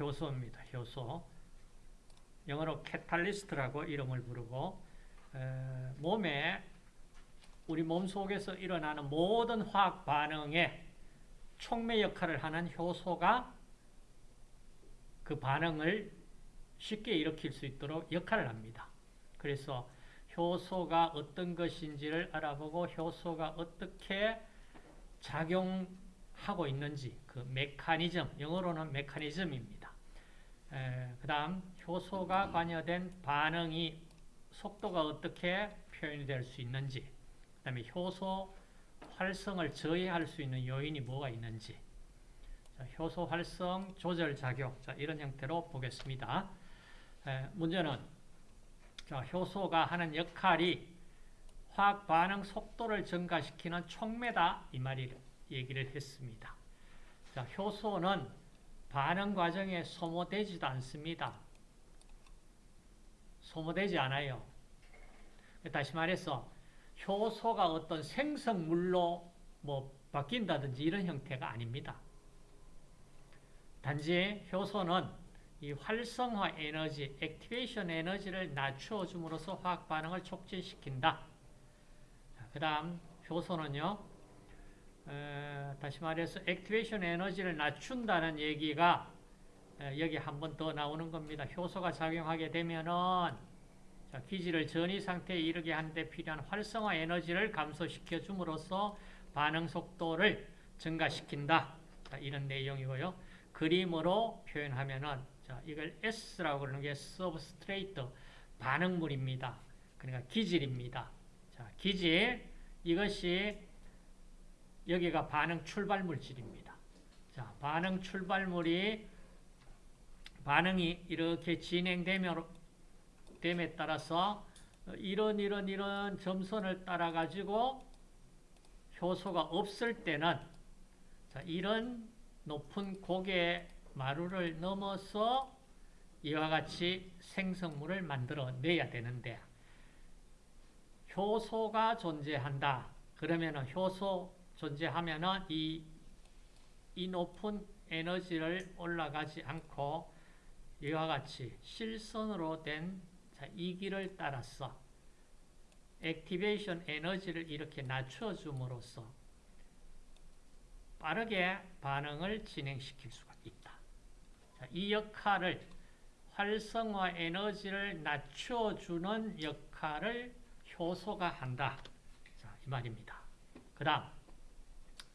효소입니다. 효소. 영어로 캐탈리스트라고 이름을 부르고 에, 몸에 우리 몸 속에서 일어나는 모든 화학 반응에 촉매 역할을 하는 효소가 그 반응을 쉽게 일으킬 수 있도록 역할을 합니다. 그래서 효소가 어떤 것인지를 알아보고 효소가 어떻게 작용하고 있는지 그 메커니즘, 영어로는 메커니즘입니다. 그 다음 효소가 관여된 반응이 속도가 어떻게 표현이 될수 있는지 그 다음에 효소 활성을 저해할 수 있는 요인이 뭐가 있는지 자, 효소 활성 조절 작용 자, 이런 형태로 보겠습니다. 에, 문제는 자, 효소가 하는 역할이 화학 반응 속도를 증가시키는 촉매다 이 말이 얘기를 했습니다. 자, 효소는 반응 과정에 소모되지도 않습니다. 소모되지 않아요. 다시 말해서 효소가 어떤 생성물로 뭐 바뀐다든지 이런 형태가 아닙니다. 단지 효소는 이 활성화 에너지, 액티베이션 에너지를 낮추어 줌으로써 화학 반응을 촉진시킨다. 그 다음 효소는요. 에, 다시 말해서 activation 에너지를 낮춘다는 얘기가 에, 여기 한 번 더 나오는 겁니다. 효소가 작용하게 되면은 자, 기질을 전이 상태에 이르게 하는데 필요한 활성화 에너지를 감소시켜 줌으로써 반응 속도를 증가시킨다. 자, 이런 내용이고요. 그림으로 표현하면은 자, 이걸 S라고 그러는 게 substrate 반응물입니다. 그러니까 기질입니다. 자, 기질 이것이 여기가 반응 출발 물질입니다. 자, 반응 출발물이 반응이 이렇게 진행되면 됨에 따라서 이런 이런 이런 점선을 따라 가지고 효소가 없을 때는 자, 이런 높은 고개 마루를 넘어서 이와 같이 생성물을 만들어 내야 되는데 효소가 존재한다. 그러면은 효소 존재하면은 이, 이 높은 에너지를 올라가지 않고 이와 같이 실선으로 된 이 길을 따라서 액티베이션 에너지를 이렇게 낮춰줌으로써 빠르게 반응을 진행시킬 수가 있다. 자, 이 역할을 활성화 에너지를 낮춰주는 역할을 효소가 한다. 자, 이 말입니다. 그 다음,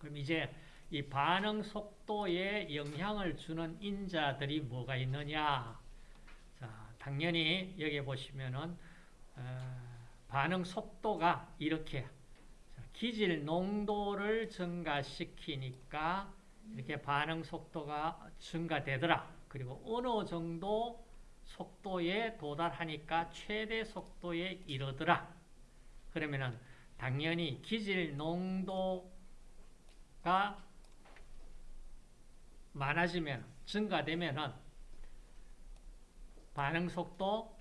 그럼 이제 이 반응 속도에 영향을 주는 인자들이 뭐가 있느냐? 자, 당연히 여기 보시면은 어, 반응 속도가 이렇게 기질 농도를 증가시키니까 이렇게 반응 속도가 증가되더라. 그리고 어느 정도 속도에 도달하니까 최대 속도에 이르더라. 그러면은 당연히 기질 농도 가 많아지면 증가되면은 반응 속도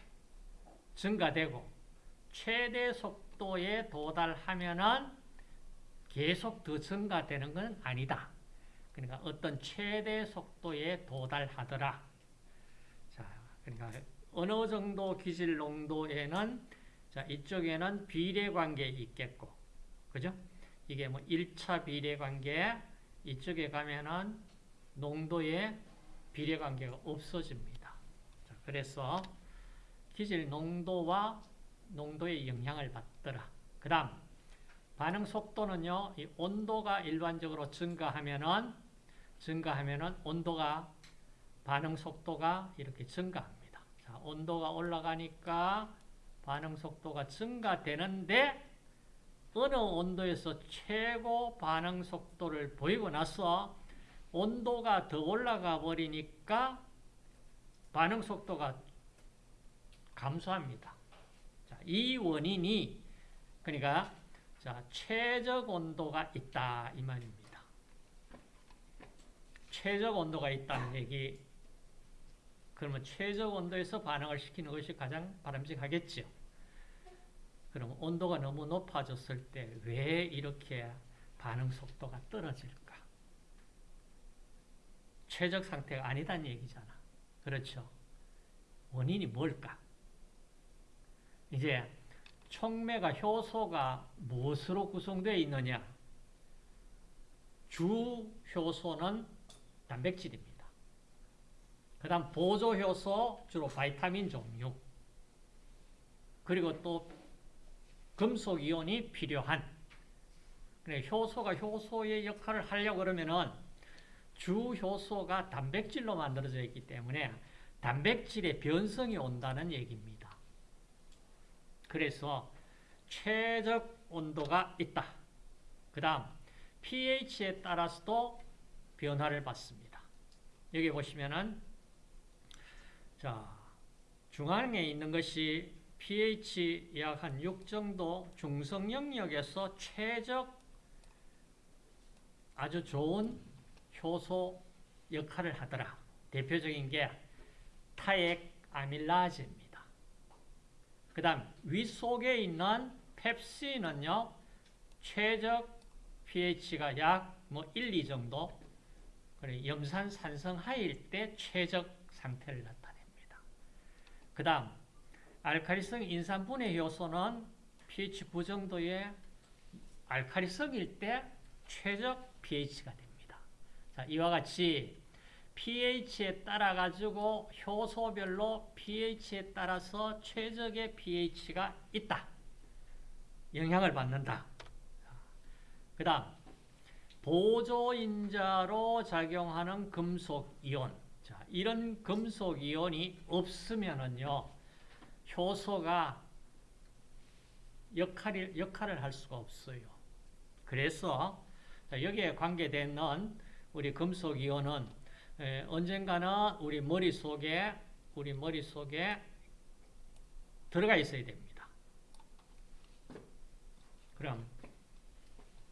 증가되고 최대 속도에 도달하면은 계속 더 증가되는 건 아니다. 그러니까 어떤 최대 속도에 도달하더라. 자, 그러니까 어느 정도 기질 농도에는 자, 이쪽에는 비례 관계 있겠고. 그죠? 이게 뭐 1차 비례 관계 이쪽에 가면은 농도의 비례 관계가 없어집니다. 자, 그래서 기질 농도와 농도의 영향을 받더라. 그 다음 반응 속도는요, 이 온도가 일반적으로 증가하면은, 증가하면은 온도가, 반응 속도가 이렇게 증가합니다. 자, 온도가 올라가니까 반응 속도가 증가되는데, 어느 온도에서 최고 반응 속도를 보이고 나서 온도가 더 올라가 버리니까 반응 속도가 감소합니다. 자, 이 원인이, 그러니까 자, 최적 온도가 있다 이 말입니다. 최적 온도가 있다는 얘기 그러면 최적 온도에서 반응을 시키는 것이 가장 바람직하겠죠. 그럼 온도가 너무 높아졌을 때 왜 이렇게 반응 속도가 떨어질까? 최적 상태가 아니다는 얘기잖아. 그렇죠. 원인이 뭘까? 이제 촉매가 효소가 무엇으로 구성되어 있느냐? 주 효소는 단백질입니다. 그 다음 보조 효소 주로 바이타민 종류 그리고 또 금속 이온이 필요한 효소가 효소의 역할을 하려고 그러면은 주 효소가 단백질로 만들어져 있기 때문에 단백질의 변성이 온다는 얘기입니다. 그래서 최적 온도가 있다. 그 다음 pH에 따라서도 변화를 받습니다. 여기 보시면은 자 중앙에 있는 것이 pH 약 한 6 정도 중성 영역에서 최적 아주 좋은 효소 역할을 하더라. 대표적인 게 타액 아밀라제입니다. 그 다음 윗속에 있는 펩신은요. 최적 pH가 약 뭐 1, 2 정도 그래 염산 산성 하일 때 최적 상태를 나타냅니다. 그 다음 알카리성 인산분해 효소는 pH 9 정도의 알카리성일 때 최적 pH가 됩니다. 자, 이와 같이 pH에 따라 가지고 효소별로 pH에 따라서 최적의 pH가 있다. 영향을 받는다. 그 다음 보조인자로 작용하는 금속이온 자, 이런 금속이온이 없으면은요 효소가 역할을, 역할을 할 수가 없어요 그래서 여기에 관계되는 우리 금속이온은 언젠가는 우리 머릿속에 우리 머릿속에 들어가 있어야 됩니다 그럼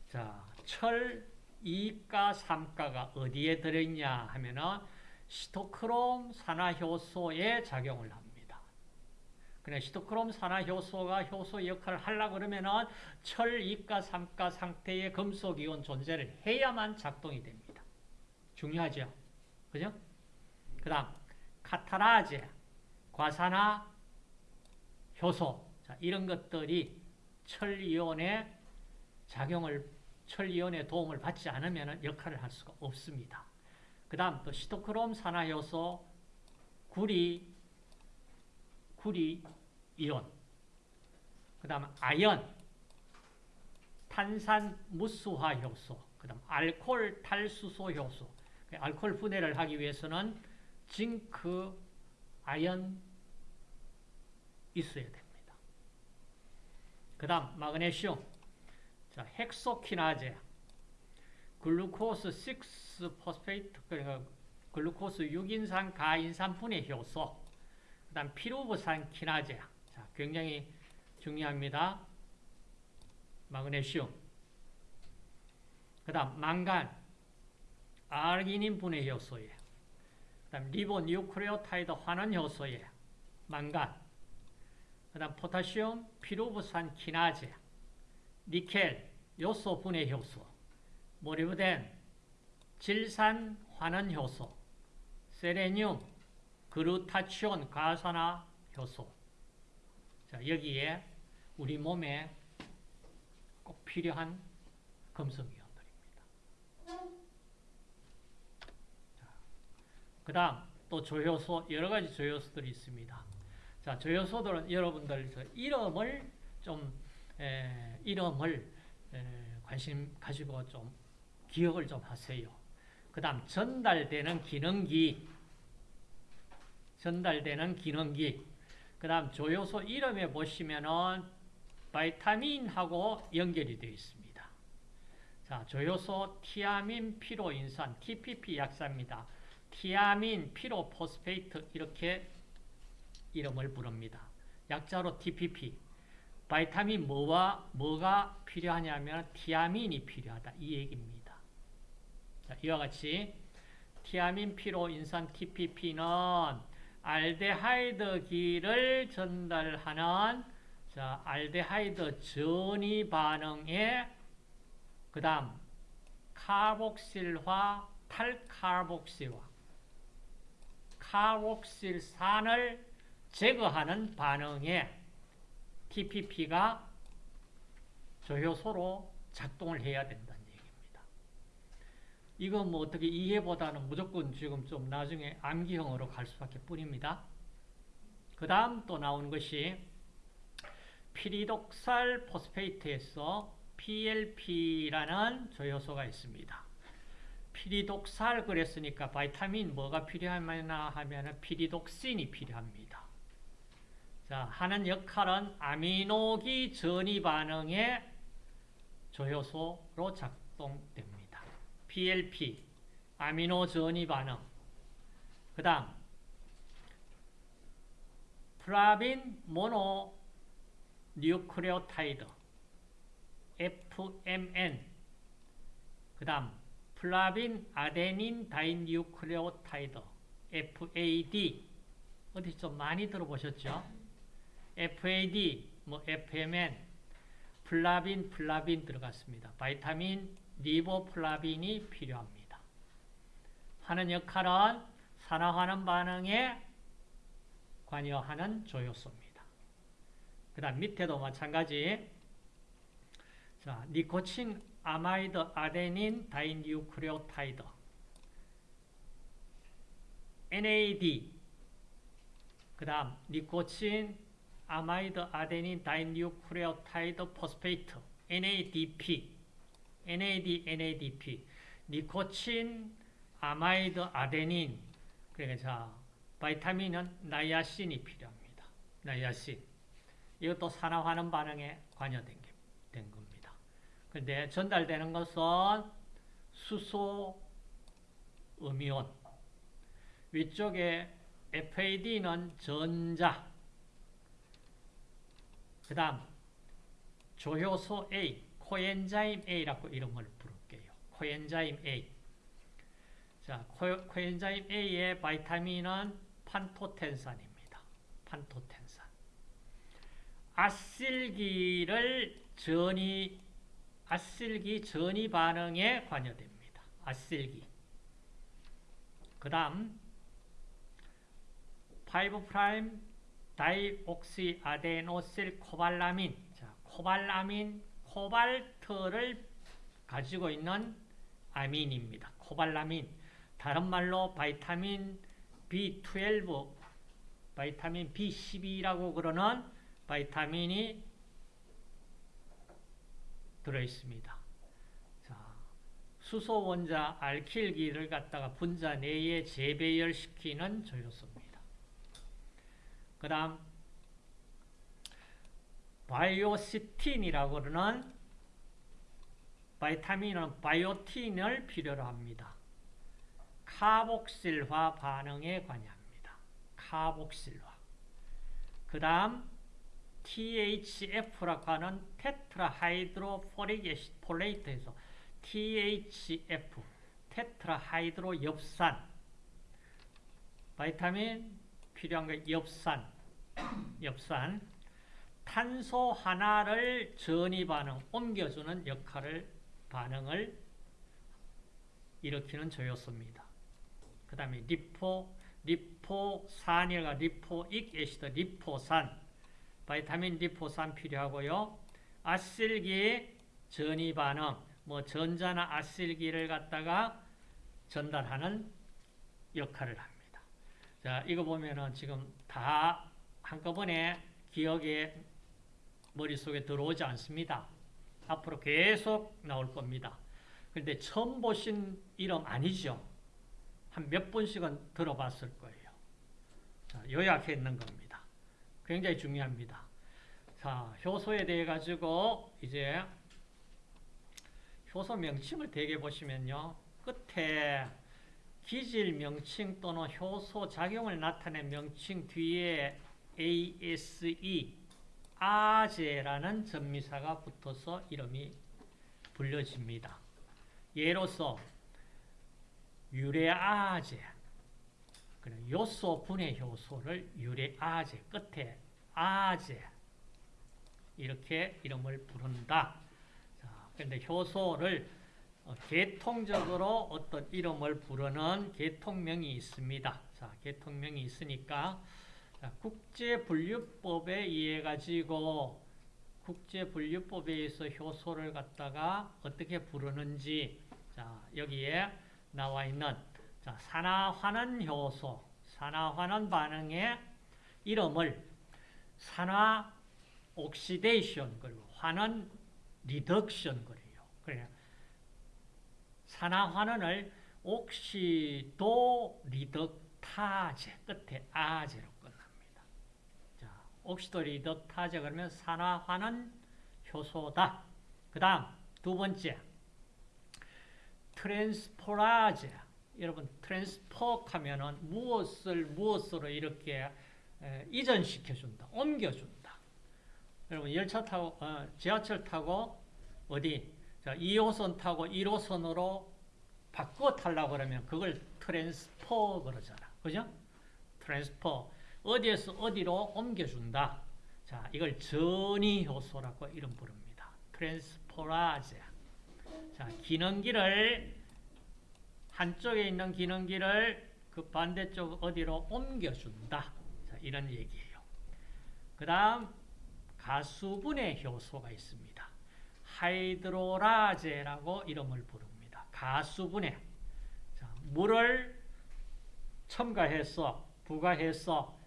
자, 철 2가 3가가 어디에 들어있냐 하면은 시토크롬 산화효소에 작용을 합니다. 그래 시토크롬 산화효소가 효소 역할을 하려고 그러면은 철 2가 3가 상태의 금속 이온 존재를 해야만 작동이 됩니다. 중요하죠? 그죠? 그 다음 카타라제, 과산화 효소 자, 이런 것들이 철 이온의 작용을 철 이온의 도움을 받지 않으면 역할을 할 수가 없습니다. 그 다음 또 시토크롬 산화효소, 구리, 구리 이온, 그 다음 아연, 탄산 무수화 효소, 그 다음 알코올 탈수소 효소. 알코올 분해를 하기 위해서는 zinc, 아연 있어야 됩니다. 그 다음 마그네슘, 자, 헥소키나제, glucose 6 phosphate, 그러니까 글루코스 6인산 가인산 분해 효소, 그 다음 피루브산 키나제, 자, 굉장히 중요합니다. 마그네슘, 그 다음 망간, 아르기닌 분해 효소에, 그 다음 ribonucleotide 환원 효소에, 망간, 그 다음 potassium, 피루브산 키나제, 니켈, 요소 분해 효소, 몰리브덴, 질산 환원 효소, 셀레늄, 글루타치온 과산화 효소. 자, 여기에 우리 몸에 꼭 필요한 금속이온들입니다. 그 다음 또 조효소, 여러 가지 조효소들이 있습니다. 자, 조효소들은 여러분들 이름을 좀 에, 이름을 에, 관심 가지고 좀 기억을 좀 하세요. 그 다음 전달되는 기능기 전달되는 기능기 그 다음 조효소 이름에 보시면은 vitamin하고 연결이 되어 있습니다. 자, 조효소 티아민 피로인산 TPP 약자입니다. thiamine pyrophosphate 이렇게 이름을 부릅니다. 약자로 TPP vitamin 뭐와 뭐가 필요하냐면 티아민이 필요하다 이 얘기입니다. 자, 이와 같이 티아민 피로 인산 TPP는 알데하이드기를 전달하는 자, 알데하이드 전이 반응에 그 다음 카복실화 탈카복실화 카복실산을 제거하는 반응에 TPP가 조효소로 작동을 해야 얘기입니다. 이거 뭐 어떻게 이해보다는 무조건 지금 좀 나중에 암기형으로 갈 수밖에 뿐입니다. 그 다음 또 나오는 것이 피리독살 포스페이트에서 PLP라는 조효소가 있습니다. 피리독살 그랬으니까 바이타민 뭐가 필요하나 하면 피리독신이 필요합니다. 자, 하는 역할은 아미노기 전이 반응의 조효소로 작동됩니다. PLP, 아미노 전이 반응. 그 다음, flavin mononucleotide, FMN. 그 다음, flavin adenine dinucleotide, FAD. 어디 좀 많이 들어보셨죠? FAD, 뭐 FMN, 플라빈, 플라빈 들어갔습니다. 바이타민 리보플라빈이 필요합니다. 하는 역할은 산화하는 반응에 관여하는 조효소입니다. 그 다음 밑에도 마찬가지 자, nicotinamide adenine dinucleotide NAD 그 다음 nicotinamide adenine dinucleotide phosphate NADP NAD NADP nicotinamide adenine. 그러니까 자 vitamin은 나이아신이 필요합니다. 나이아신. 이것도 산화하는 반응에 관여된 된 겁니다. 그런데 전달되는 것은 수소 음이온. 위쪽에 FAD는 전자. 그 다음 조효소 A, 코엔자임 A라고 이름을 부를게요. 코엔자임 A. 자, 코, 코엔자임 A의 바이타민은 판토텐산입니다. 판토텐산. 아실기를 전이 아실기 전이 반응에 관여됩니다. 아실기. 그 다음 5 prime deoxyadenosyl cobalamin. 자, 코발라민, 코발트를 가지고 있는 아민입니다. 코발라민. 다른 말로 vitamin B12, vitamin B12라고 그러는 바이타민이 들어있습니다. 자, 수소 원자 알킬기를 갖다가 분자 내에 재배열시키는 조효소입니다. 그 다음 바이오시틴이라고 그러는 바이타민은 바이오틴을 필요로 합니다. 카복실화 반응에 관여합니다. 카복실화. 그 다음 THF라고 하는 tetrahydrofolic acid folate에서 THF tetrahydro 엽산 바이타민 필요한 거 엽산 엽산 탄소 하나를 전이 반응 옮겨주는 역할을 반응을 일으키는 조효소입니다. 그 다음에 리포 리포산이라 lipoic acid 리포산 바이타민 리포산 필요하고요. 아실기 전이 반응, 뭐 전자나 아실기를 갖다가 전달하는 역할을 합니다. 자, 이거 보면은 지금 다 한꺼번에 기억에 머릿속에 들어오지 않습니다. 앞으로 계속 나올 겁니다. 그런데 처음 보신 이름 아니죠? 한 몇 번씩은 들어봤을 거예요. 자, 요약해 있는 겁니다. 굉장히 중요합니다. 자, 효소에 대해 가지고 이제 효소 명칭을 대개 보시면요. 끝에 기질 명칭 또는 효소 작용을 나타낸 명칭 뒤에 ASE, 아제라는 전미사가 붙어서 이름이 불려집니다. 예로서 유레아제, 요소 분해 효소를 유레아제 끝에 아제 이렇게 이름을 부른다. 자, 그런데 효소를 어, 계통적으로 어떤 이름을 부르는 계통명이 있습니다. 자, 계통명이 있으니까 자, 국제분류법에 의해 가지고 국제분류법에 의해서 효소를 갖다가 어떻게 부르는지 자, 여기에 나와 있는 자, 산화환원 효소, 산화환원 반응의 이름을 산화 oxidation 그리고 환원 reduction 그래요. 그래 산화 환원을 oxidoreductase 끝에 ase로 oxidoreductase 그러면 산화환원 효소다. 그 다음 두 번째 transferase 여러분 transfer 하면은 무엇을 무엇으로 이렇게 에, 이전시켜 준다. 옮겨 준다. 여러분 열차 타고 어, 지하철 타고 어디 자, 2호선 타고 1호선으로 바꾸어 타려고 그러면 그걸 transfer 그러잖아. 그죠? transfer. 어디에서 어디로 옮겨준다. 자, 이걸 전이 효소라고 이름 부릅니다. transferase. 자, 기능기를 한쪽에 있는 기능기를 그 반대쪽 어디로 옮겨준다. 자, 이런 얘기예요. 그 다음 가수분해 효소가 있습니다. hydrolase라고 이름을 부릅니다. 가수분해. 자, 물을 첨가해서 부가해서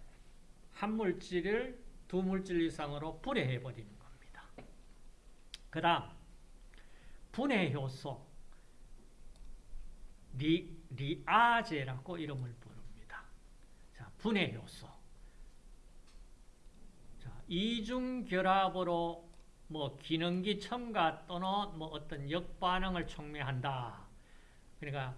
한 물질을 두 물질 이상으로 분해해 버리는 겁니다. 그 다음 분해 효소 리, lyase라고 이름을 부릅니다. 자, 분해 효소. 자, 이중 결합으로 뭐 기능기 첨가 또는 뭐 어떤 역반응을 촉매한다. 그러니까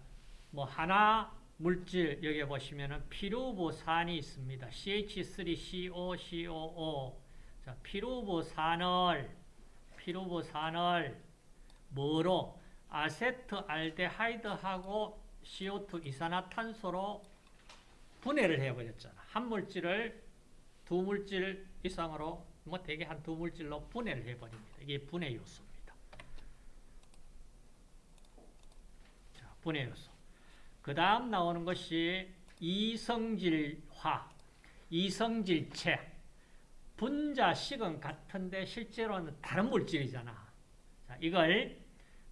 뭐 하나 물질 여기 보시면은 피루부산이 있습니다. CH3COCOO. 자, 피루부산을 피루부산을 뭐로 아세트알데하이드하고 CO2 이산화탄소로 분해를 해버렸잖아. 한 물질을 두 물질 이상으로 뭐 대개 한 두 물질로 분해를 해버립니다. 이게 분해 요소입니다. 자, 분해 효소. 그 다음 나오는 것이 이성질화, 이성질체. 분자식은 같은데 실제로는 다른 물질이잖아. 자, 이걸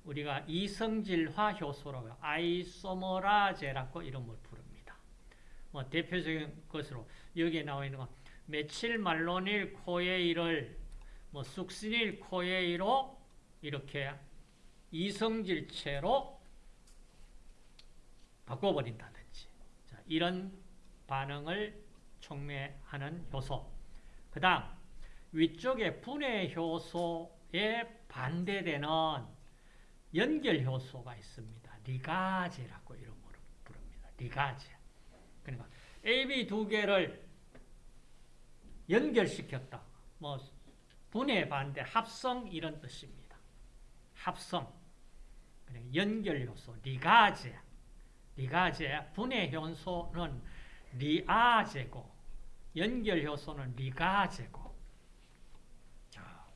우리가 이성질화 효소라고 isomerase라고 이름을 부릅니다. 뭐 대표적인 것으로 여기에 나와 있는 건 methylmalonyl CoA를 뭐 succinyl CoA로 이렇게 이성질체로 바꿔버린다든지 자, 이런 반응을 촉매하는 효소 그 다음 위쪽에 분해 효소에 반대되는 연결 효소가 있습니다. 리가제라고 이름으로 부릅니다. 리가제. 그러니까 AB 두 개를 연결시켰다. 뭐 분해 반대 합성 이런 뜻입니다. 합성. 그러니까 연결 요소 리가제. 리가제 분해 효소는 리아제고 연결 효소는 리가제고. 자,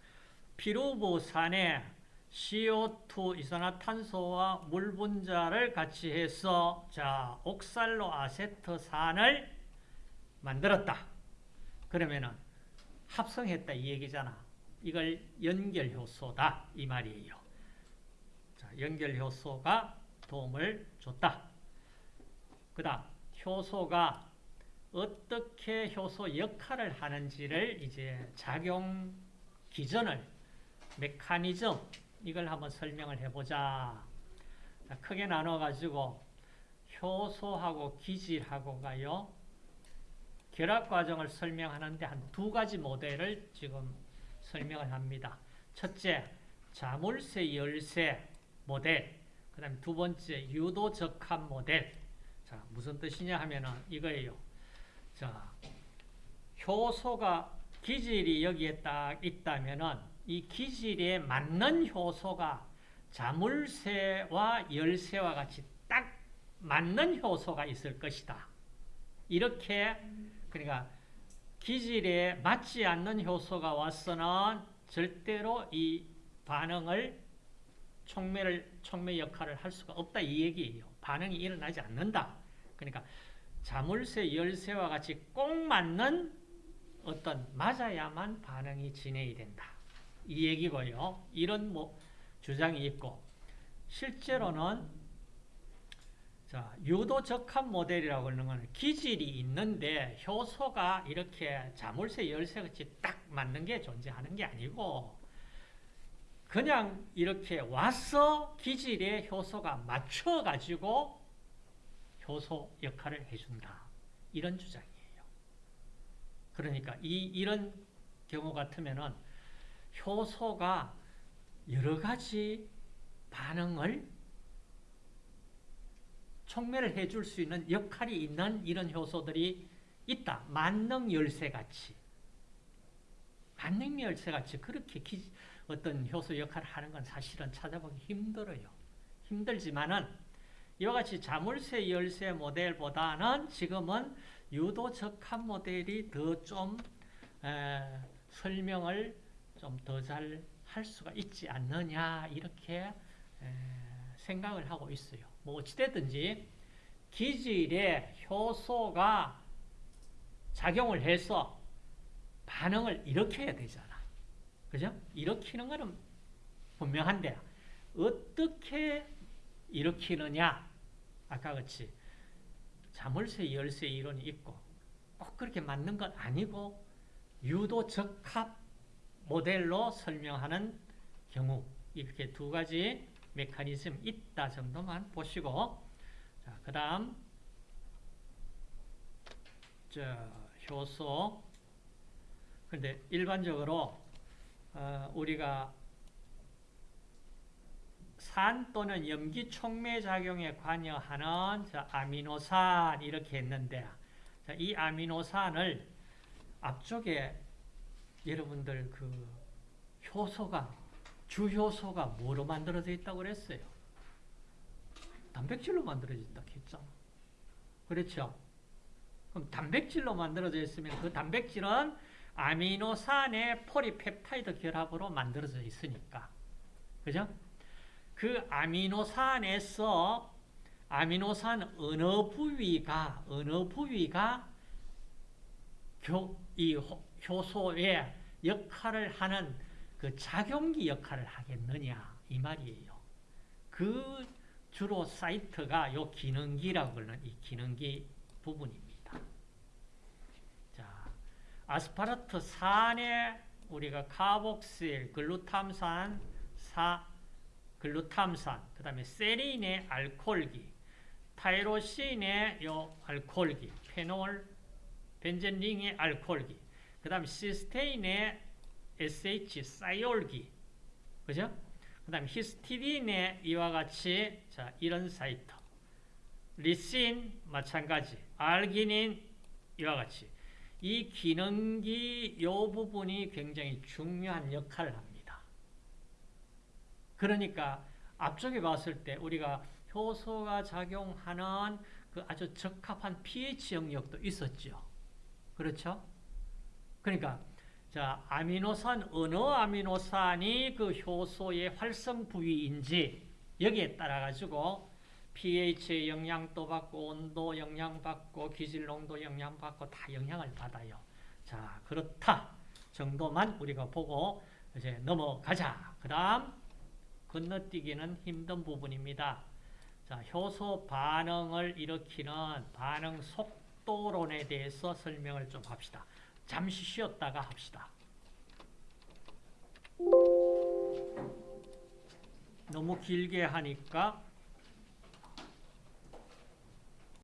피루부산에 CO2 이산화탄소와 물 분자를 같이 해서 자 옥살로 아세트산을 만들었다. 그러면은 합성했다 이 얘기잖아. 이걸 연결 효소다 이 말이에요. 자, 연결 효소가 도움을 줬다. 그 다음 효소가 어떻게 효소 역할을 하는지를 이제 작용 기전을 메커니즘 이걸 한번 설명을 해보자. 자, 크게 나눠가지고 효소하고 기질하고가요. 결합 과정을 설명하는데 한 두 가지 모델을 지금 설명을 합니다. 첫째, 자물쇠 열쇠 모델. 그 다음에 두 번째, 유도 적합 모델. 자, 무슨 뜻이냐 하면은 이거예요. 자, 효소가 기질이 여기에 딱 있다면은 이 기질에 맞는 효소가 자물쇠와 열쇠와 같이 딱 맞는 효소가 있을 것이다. 이렇게 그러니까 기질에 맞지 않는 효소가 와서는 절대로 이 반응을 촉매를 촉매 역할을 할 수가 없다 이 얘기예요. 반응이 일어나지 않는다. 그러니까 자물쇠 열쇠와 같이 꼭 맞는 어떤 맞아야만 반응이 진행이 된다. 이 얘기고요. 이런 뭐 주장이 있고 실제로는 자, 유도 적합 모델이라고 하는 것은 기질이 있는데 효소가 이렇게 자물쇠 열쇠 같이 딱 맞는 게 존재하는 게 아니고 그냥 이렇게 와서 기질에 효소가 맞춰가지고 효소 역할을 해준다. 이런 주장이에요. 그러니까 이, 이런 경우 같으면은 효소가 여러 가지 반응을 촉매를 해줄 수 있는 역할이 있는 이런 효소들이 있다. 만능 열쇠같이. 만능 열쇠같이 그렇게 기, 어떤 효소 역할을 하는 건 사실은 찾아보기 힘들어요. 힘들지만은 이와 같이 자물쇠 열쇠 모델보다는 지금은 유도 적합 모델이 더 좀 설명을 좀 더 잘 할 수가 있지 않느냐 이렇게 에, 생각을 하고 있어요. 뭐 어찌됐든지 기질에 효소가 작용을 해서 반응을 일으켜야 되잖아. 그죠? 일으키는 것은 분명한데 어떻게 일으키느냐 아까 같이 자물쇠 열쇠 이론이 있고 꼭 그렇게 맞는 건 아니고 유도 적합 모델로 설명하는 경우 이렇게 두 가지 메커니즘 있다 정도만 보시고 자, 그 다음 효소. 근데 일반적으로 어, 우리가 산 또는 염기 촉매 작용에 관여하는 아미노산 이렇게 했는데 이 아미노산을 앞쪽에 여러분들 그 효소가 주효소가 뭐로 만들어져 있다고 그랬어요? 단백질로 만들어져 있다 했잖아. 그렇죠? 그럼 단백질로 만들어져 있으면 그 단백질은 아미노산의 폴리펩타이드 결합으로 만들어져 있으니까. 그죠? 그 아미노산에서 아미노산 어느 부위가 어느 부위가 교, 이 효소의 역할을 하는 그 작용기 역할을 하겠느냐 이 말이에요. 그 주로 사이트가 요 기능기라고 하는 이 기능기 부분입니다. 자, 아스파라트산에 우리가 카복실, 글루탐산, 사, 글루탐산, 그 다음에 세린의 알코올기, 타이로신의 요 알코올기, 페놀, 벤젠링의 알코올기, 그 다음에 시스테인의 SH 사이올기, 그죠? 그 다음에 히스티딘의 이와 같이 자 이런 사이트, 리신 마찬가지, 알기닌 이와 같이 이 기능기 요 부분이 굉장히 중요한 역할을 합니다. 그러니까 앞쪽에 봤을 때 우리가 효소가 작용하는 그 아주 적합한 pH 영역도 있었죠. 그렇죠? 그러니까 자 아미노산 어느 아미노산이 그 효소의 활성 부위인지 여기에 따라 가지고 pH의 영향도 받고 온도 영향받고 기질 농도 영향받고 다 영향을 받아요. 자 그렇다 정도만 우리가 보고 이제 넘어가자. 그 다음 건너뛰기는 힘든 부분입니다. 자 효소 반응을 일으키는 반응 속도론에 대해서 설명을 좀 합시다. 잠시 쉬었다가 합시다. 너무 길게 하니까